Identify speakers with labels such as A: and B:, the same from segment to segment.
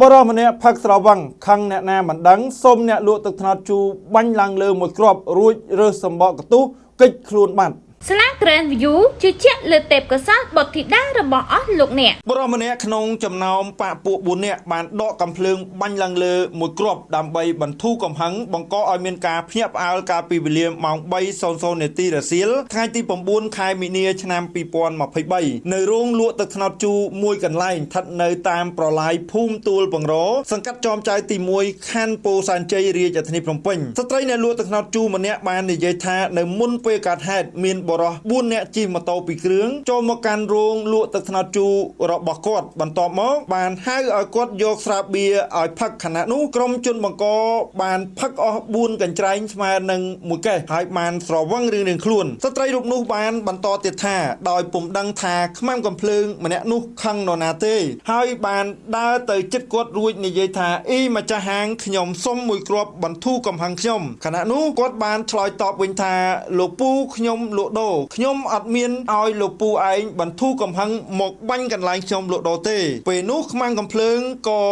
A: បរិសម្នាក់ផឹកស្រវឹងខឹងអ្នកណាមិនដឹងសូមអ្នកលក់ទឹកត្នោតជូរបាញ់ឡើងលើមួយគ្រាប់រួចរើសសម្បកកន្ទុះកិច្ចខ្លួនបាត់
B: ស្លា Grand View ជឿជាក់លើទេពកោសល្យបុត្រធីតារបស់អស់លោកអ្នក
A: បរិម្នាក់ក្នុងចំណោមបពពួក4នាក់បានដកកំភ្លើងបាញ់ឡើងលើមួយគ្រាប់ដើម្បីបន្ធូរកំហឹងបង្កឲ្យមានការភ្ញាក់ផ្អើលកាលពីវេលាម៉ោង3:00នាទីរសៀលថ្ងៃទី9ខែមីនាឆ្នាំ2023នៅរោងលក់ទឹកត្នោតជូរមួយកន្លែងស្ថិតនៅតាមប្រឡាយភូមិទួលបង្រសង្កាត់ចោមចៅទី1ខណ្ឌពោធិ៍សែនជ័យរាជធានីភ្នំពេញស្ត្រីអ្នកលក់ទឹកត្នោតជូរម្នាក់បាននិយាយថានៅមុនពេលកើតហេតុមានបរិស4នាក់ជិះម៉ូតូពីរគ្រឿងចូលមកកាន់រោងលក់ទឹកត្នោតជូររបស់គាត់បន្ទាប់មកបានហៅឲ្យគាត់យកស្រាបៀរឲ្យផឹកខណៈនោះក្រុមជនបង្កបានផឹកអស់4កញ្ច្រែងស្មើនឹងមួយកេះហើយបានស្រវឹងរឿងនឹងខ្លួនស្ត្រីរូបនោះបានបន្តទៀតថាដោយពុំដឹងថាខ្មាំកំភ្លើងម្នាក់នោះខឹងនរណាទេ ហើយបានដើរទៅចិត្តគាត់រួចនិយាយថាអ៊ីម្ចាស់ហាងខ្ញុំសុំមួយគ្រាប់បន្ធូរកំហឹងខ្ញុំខណៈនោះគាត់បានឆ្លើយតបវិញថាលោកពូខ្ញុំលក់ដូរខ្ញុំអត់មានឲ្យលោកពូឯងបន្ធូរកំហឹងមកបាញ់កន្លែងខ្ញុំលក់ដូរទេ ពេលនោះខ្មាំងកំភ្លើងក៏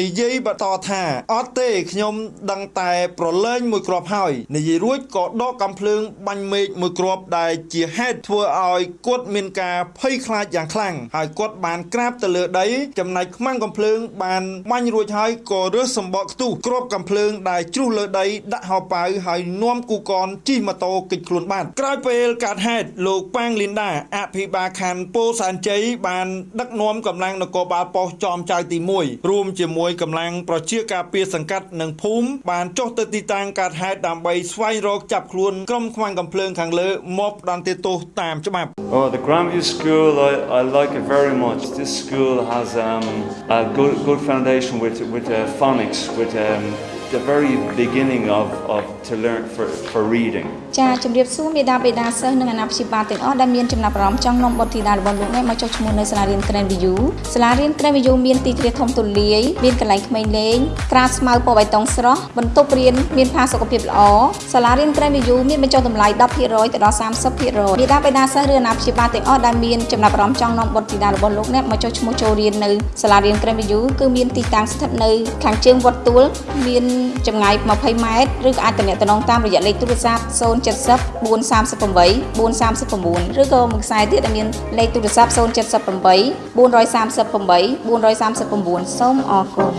A: និយាយបន្តថាអត់ទេខ្ញុំដឹងតែប្រឡែងមួយគ្រាប់ហើយនិយាយរួចក៏ដកកំភ្លើងបាញ់មេឃមួយគ្រាប់ដែលជាហេតុធ្វើឲ្យគាត់មានការភ័យខ្លាចយ៉ាងខ្លាំងហើយគាត់បានក្រាបទៅលើដីចំណែកខ្មាំងកំភ្លើងបានបាញ់រួចហើយក៏រើសសម្បកខ្ទុះគ្រាប់កំភ្លើងដែលជ្រុះលើដីដាក់ហោប៉ៅហើយនាំគូកនជិះម៉ូតូគេចខ្លួនបាត់ក្រោយពេលកើតហេតុលោកប៉ាងលីនដាអភិបាលខណ្ឌពោធិ៍សែនជ័យបានដឹកនាំកម្លាំងនគរបាលប៉ុស្តិ៍ចំចៅទី1រួមជាមួយកម្លាំងប្រជាការពារសង្កាត់និងភូមិបានចុះទៅទីតាំងកើតហេតុដើម្បីស្វែងរកចាប់ខ្លួនក្រុមខ្មាំងកំភ្លើងខាងលើមកផ្ដន្ទាទោសតាមច្បាប់
C: Oh the Grandview School I I like it very much this school has um a good good foundation with with uh, phonics with um the very beginning of of to learn for for reading
D: ចាជំរាបសួរមេដាបេដាសិស្សនិងអាណាព្យាបាលទាំងអស់ដែលមានចំណាប់អារម្មណ៍ចង់នាំបុត្រធីតារបស់លោកអ្នកមកចុះឈ្មោះនៅសាលារៀន Grand View សាលារៀន Grand View មានទីធ្លាធំទូលាយមានកន្លែងក្មេងលេងក្រាលស្មៅពណ៌បៃតងស្រស់បន្ទប់រៀនមានផាសុកភាពល្អសាលារៀន Grand View មានបញ្ចុះតម្លៃ10%ទៅដល់30%មេដាបេដាសិស្សឬអាណាព្យាបាលទាំងអស់ដែលមានចំណាប់អារម្មណ៍ចង់នាំបុត្រធីតារបស់លោកអ្នកមកចុះឈ្មោះចូលរៀននៅសាលារៀន Grand View គឺមានទីតាំងស្ថិតនៅខាងជើងវត្តទួលមានចម្ងាយ20ម៉ែត្រឬក៏អាចទំនាក់ទំនងតាមរយៈលេខទូរស័ព្ទ070 438 439ឬក៏មួយខ្សែទៀតដែលមានលេខទូរស័ព្ទ078 438 439សូមអរគុណ